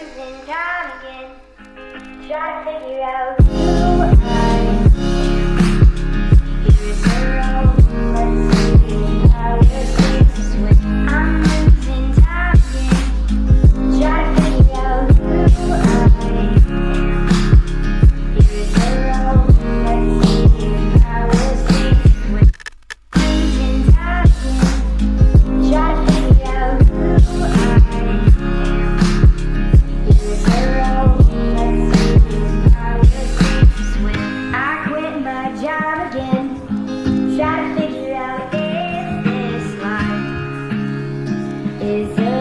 and time again. Trying to figure out you. is